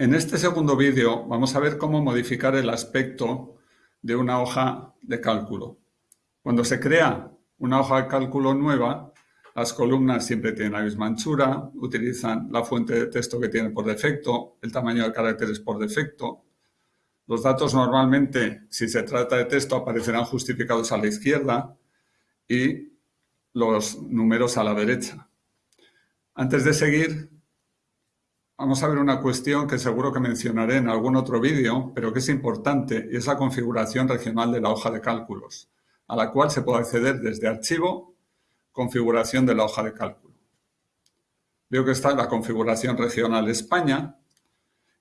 En este segundo vídeo vamos a ver cómo modificar el aspecto de una hoja de cálculo. Cuando se crea una hoja de cálculo nueva, las columnas siempre tienen la misma anchura, utilizan la fuente de texto que tiene por defecto, el tamaño de caracteres por defecto. Los datos normalmente, si se trata de texto, aparecerán justificados a la izquierda y los números a la derecha. Antes de seguir, Vamos a ver una cuestión que seguro que mencionaré en algún otro vídeo, pero que es importante y es la configuración regional de la hoja de cálculos, a la cual se puede acceder desde Archivo, Configuración de la hoja de cálculo. Veo que está la configuración regional España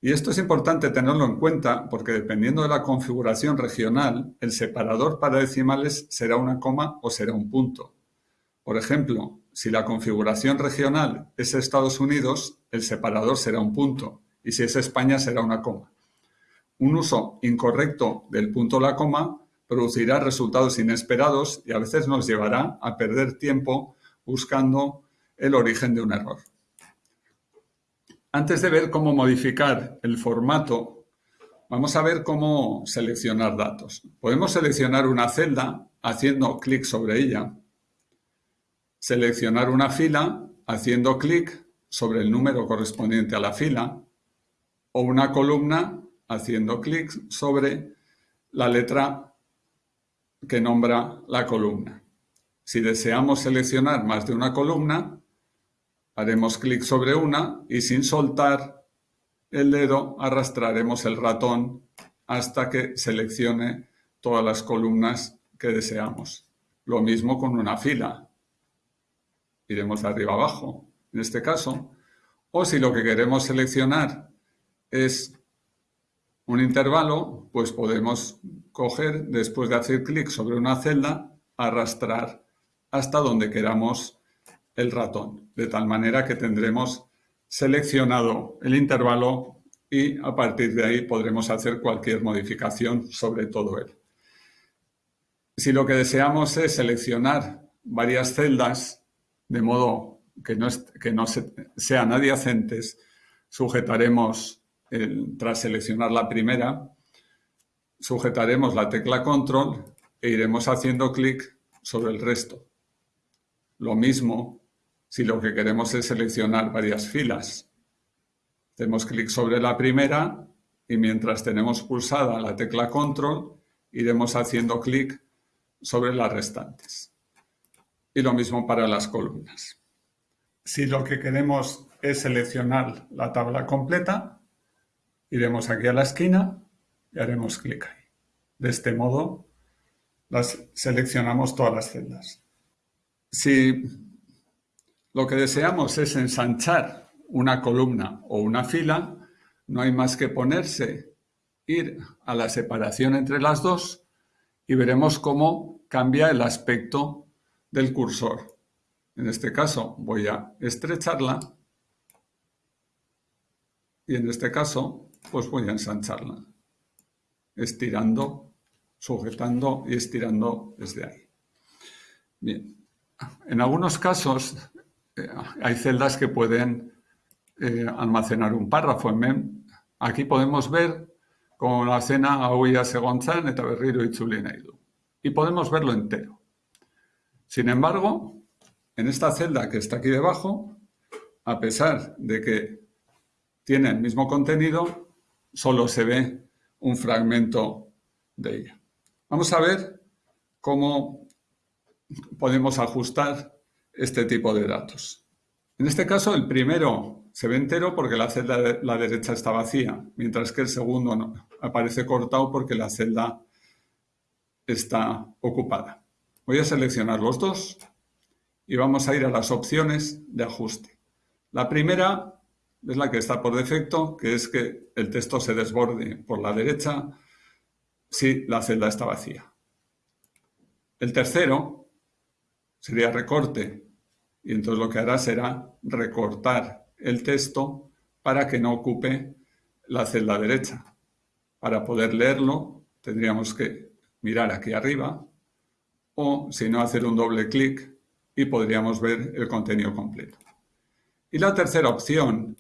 y esto es importante tenerlo en cuenta porque dependiendo de la configuración regional, el separador para decimales será una coma o será un punto. Por ejemplo, si la configuración regional es Estados Unidos, el separador será un punto y si es España será una coma. Un uso incorrecto del punto o la coma producirá resultados inesperados y a veces nos llevará a perder tiempo buscando el origen de un error. Antes de ver cómo modificar el formato, vamos a ver cómo seleccionar datos. Podemos seleccionar una celda haciendo clic sobre ella seleccionar una fila haciendo clic sobre el número correspondiente a la fila o una columna haciendo clic sobre la letra que nombra la columna. Si deseamos seleccionar más de una columna, haremos clic sobre una y sin soltar el dedo arrastraremos el ratón hasta que seleccione todas las columnas que deseamos. Lo mismo con una fila iremos de arriba abajo, en este caso. O si lo que queremos seleccionar es un intervalo, pues podemos coger, después de hacer clic sobre una celda, arrastrar hasta donde queramos el ratón, de tal manera que tendremos seleccionado el intervalo y a partir de ahí podremos hacer cualquier modificación sobre todo él. Si lo que deseamos es seleccionar varias celdas de modo que no, que no sean adyacentes, sujetaremos, tras seleccionar la primera, sujetaremos la tecla control e iremos haciendo clic sobre el resto. Lo mismo si lo que queremos es seleccionar varias filas. Hacemos clic sobre la primera y mientras tenemos pulsada la tecla control, iremos haciendo clic sobre las restantes y lo mismo para las columnas. Si lo que queremos es seleccionar la tabla completa, iremos aquí a la esquina y haremos clic ahí. De este modo, las seleccionamos todas las celdas. Si lo que deseamos es ensanchar una columna o una fila, no hay más que ponerse, ir a la separación entre las dos y veremos cómo cambia el aspecto del cursor. En este caso voy a estrecharla y en este caso pues voy a ensancharla, estirando, sujetando y estirando desde ahí. Bien, en algunos casos eh, hay celdas que pueden eh, almacenar un párrafo. Aquí podemos ver como la cena a segontzan eta berriro itzuli Y podemos verlo entero. Sin embargo, en esta celda que está aquí debajo, a pesar de que tiene el mismo contenido, solo se ve un fragmento de ella. Vamos a ver cómo podemos ajustar este tipo de datos. En este caso, el primero se ve entero porque la celda de la derecha está vacía, mientras que el segundo aparece cortado porque la celda está ocupada. Voy a seleccionar los dos y vamos a ir a las opciones de ajuste. La primera es la que está por defecto, que es que el texto se desborde por la derecha si la celda está vacía. El tercero sería recorte y entonces lo que hará será recortar el texto para que no ocupe la celda derecha. Para poder leerlo tendríamos que mirar aquí arriba o, si no, hacer un doble clic y podríamos ver el contenido completo. Y la tercera opción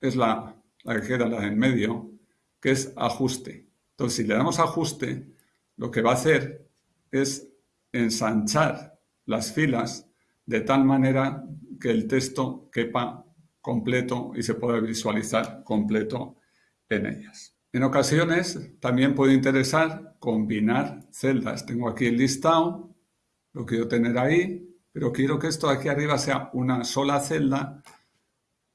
es la que queda, la en medio, que es ajuste. Entonces, si le damos ajuste, lo que va a hacer es ensanchar las filas de tal manera que el texto quepa completo y se pueda visualizar completo en ellas. En ocasiones también puede interesar combinar celdas. Tengo aquí el listado, lo quiero tener ahí, pero quiero que esto de aquí arriba sea una sola celda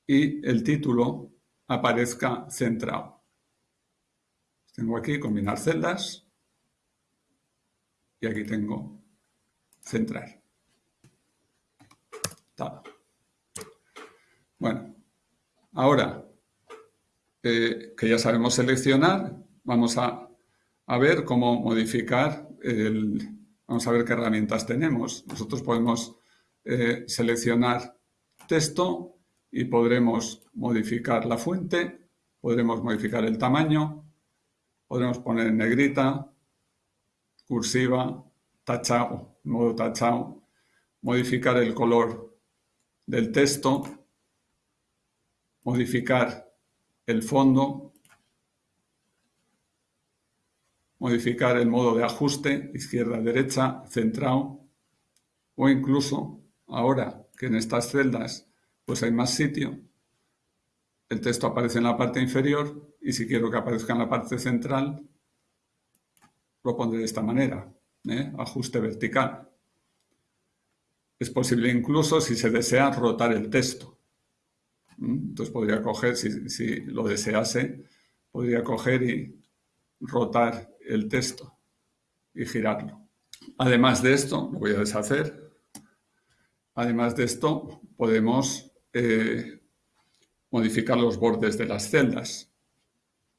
y el título aparezca centrado. Tengo aquí combinar celdas y aquí tengo centrar. Bueno, ahora eh, que ya sabemos seleccionar, vamos a, ver cómo modificar el... Vamos a ver qué herramientas tenemos. Nosotros podemos eh, seleccionar texto y podremos modificar la fuente, podremos modificar el tamaño, podremos poner negrita, cursiva, tachado, modo tachado, modificar el color del texto, modificar el fondo, modificar el modo de ajuste, izquierda-derecha, centrado, o incluso ahora que en estas celdas pues hay más sitio, el texto aparece en la parte inferior y si quiero que aparezca en la parte central, lo pondré de esta manera, ¿eh? ajuste vertical. Es posible incluso, si se desea, rotar el texto. Entonces podría coger, si, lo desease, podría coger y rotar el texto y girarlo. Además de esto, lo voy a deshacer, además de esto podemos eh, modificar los bordes de las celdas.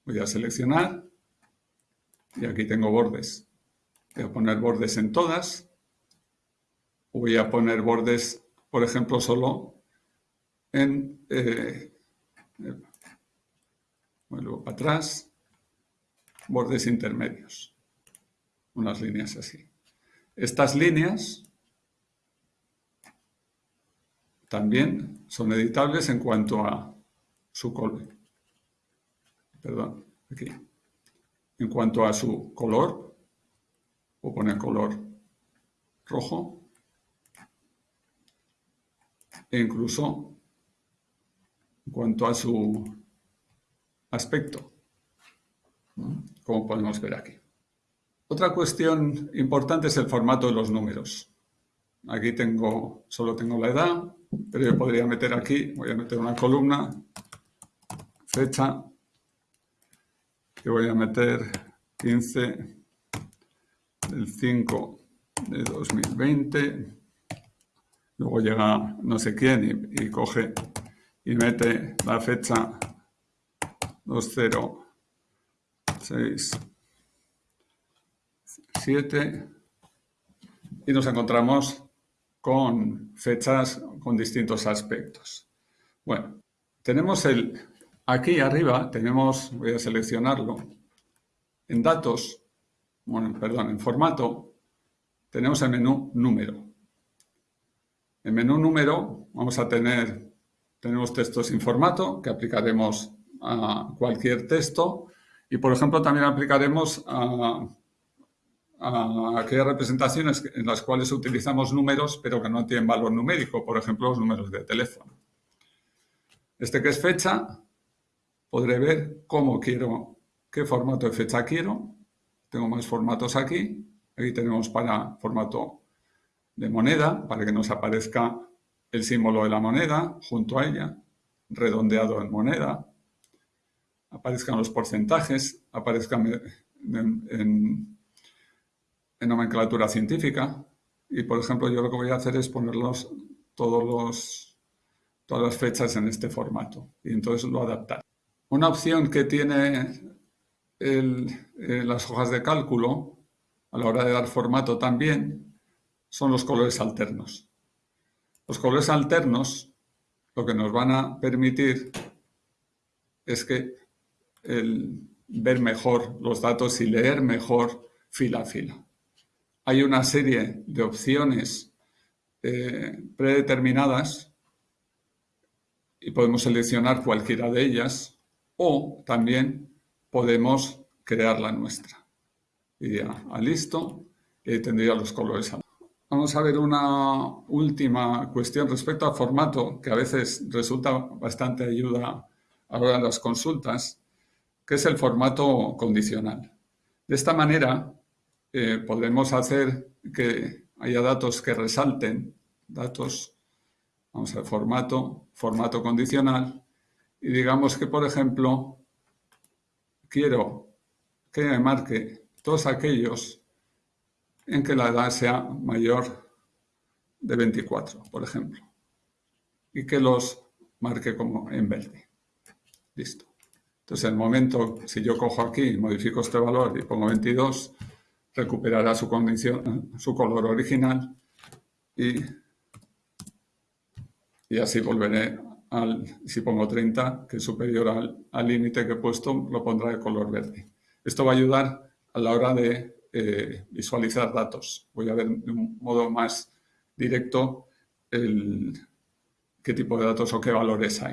Voy a seleccionar y aquí tengo bordes. Voy a poner bordes en todas. Voy a poner bordes, por ejemplo, solo en... Eh, vuelvo para atrás. Bordes intermedios. Unas líneas así. Estas líneas también son editables en cuanto a su color. Perdón, aquí. En cuanto a su color, o poner color rojo, e incluso en cuanto a su aspecto, como podemos ver aquí. Otra cuestión importante es el formato de los números. Aquí tengo, solo tengo la edad, pero yo podría meter aquí, voy a meter una columna, fecha, que voy a meter 15 del 5 de 2020, luego llega no sé quién y, coge y mete la fecha 2067 y nos encontramos con fechas con distintos aspectos. Bueno, tenemos el, aquí arriba tenemos, voy a seleccionarlo, en datos, bueno, perdón, en formato, tenemos el menú número. En menú número vamos a tener, tenemos texto sin formato que aplicaremos a cualquier texto y, por ejemplo, también aplicaremos a aquellas representaciones en las cuales utilizamos números pero que no tienen valor numérico, por ejemplo los números de teléfono. Este que es fecha, podré ver cómo quiero, qué formato de fecha quiero. Tengo más formatos aquí. Aquí tenemos para formato de moneda, para que nos aparezca el símbolo de la moneda junto a ella, redondeado en moneda. Aparezcan los porcentajes, aparezcan en en nomenclatura científica y, por ejemplo, yo lo que voy a hacer es ponerlos todos los, todas las fechas en este formato y entonces lo adaptar. Una opción que tiene eh, las hojas de cálculo a la hora de dar formato también son los colores alternos. Los colores alternos lo que nos van a permitir es que el ver mejor los datos y leer mejor fila a fila hay una serie de opciones eh, predeterminadas y podemos seleccionar cualquiera de ellas o también podemos crear la nuestra. Iría a listo y tendría los colores. Vamos a ver una última cuestión respecto al formato que a veces resulta bastante ayuda a la hora de las consultas, que es el formato condicional. De esta manera eh, podemos hacer que haya datos que resalten, datos, vamos a ver, formato, formato condicional, y digamos que, por ejemplo, quiero que me marque todos aquellos en que la edad sea mayor de 24, por ejemplo, y que los marque como en verde. Listo. Entonces, en el momento, si yo cojo aquí, modifico este valor y pongo 22, recuperará su, condición, su color original y, y así volveré al, si pongo 30, que es superior al límite que he puesto, lo pondrá de color verde. Esto va a ayudar a la hora de eh, visualizar datos. Voy a ver de un modo más directo el, qué tipo de datos o qué valores hay.